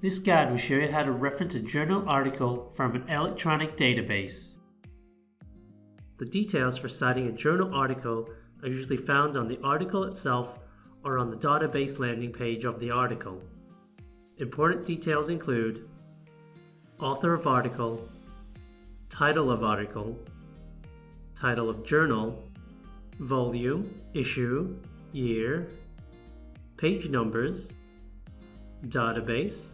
This guide will show you how to reference a journal article from an electronic database. The details for citing a journal article are usually found on the article itself or on the database landing page of the article. Important details include author of article, title of article, title of journal, volume, issue, year, page numbers, database,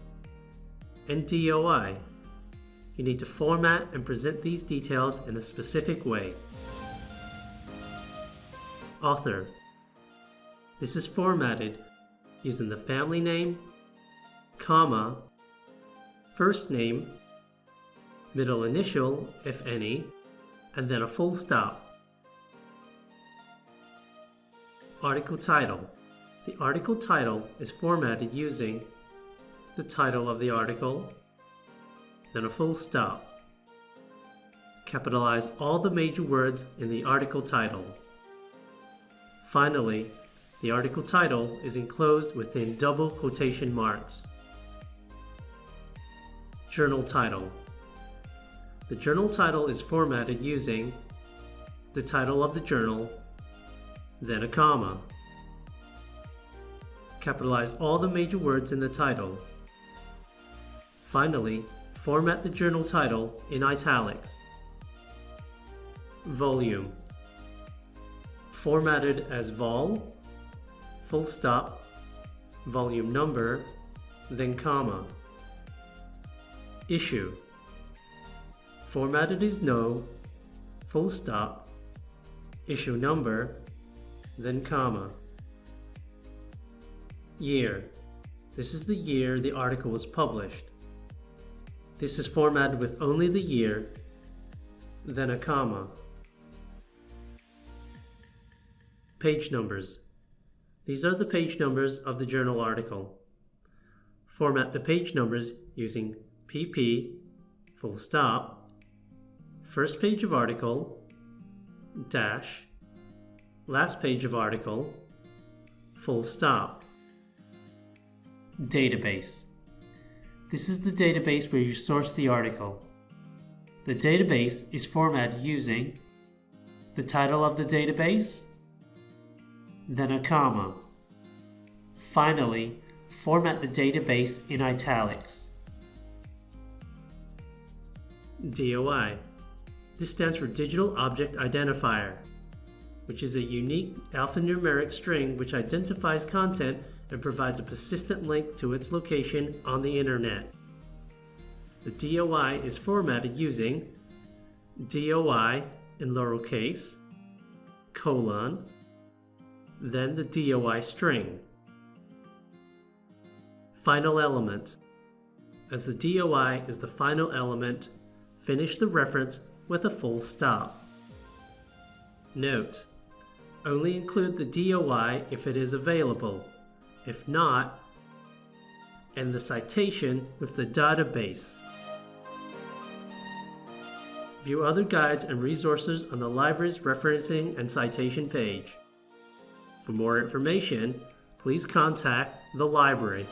and DOI. You need to format and present these details in a specific way. Author. This is formatted using the family name, comma, first name, middle initial, if any, and then a full stop. Article title. The article title is formatted using the title of the article, then a full stop. Capitalize all the major words in the article title. Finally, the article title is enclosed within double quotation marks. Journal title. The journal title is formatted using the title of the journal, then a comma. Capitalize all the major words in the title. Finally, format the journal title in italics. Volume. Formatted as vol, full stop, volume number, then comma. Issue. Formatted as no, full stop, issue number, then comma. Year. This is the year the article was published. This is formatted with only the year, then a comma. Page numbers. These are the page numbers of the journal article. Format the page numbers using PP, full stop, first page of article, dash, last page of article, full stop. Database. This is the database where you source the article. The database is formatted using the title of the database, then a comma. Finally, format the database in italics. DOI. This stands for Digital Object Identifier, which is a unique alphanumeric string which identifies content and provides a persistent link to its location on the internet. The DOI is formatted using DOI in lowercase, colon, then the DOI string. Final element. As the DOI is the final element, finish the reference with a full stop. Note, only include the DOI if it is available. If not, and the citation with the database. View other guides and resources on the library's referencing and citation page. For more information, please contact the library.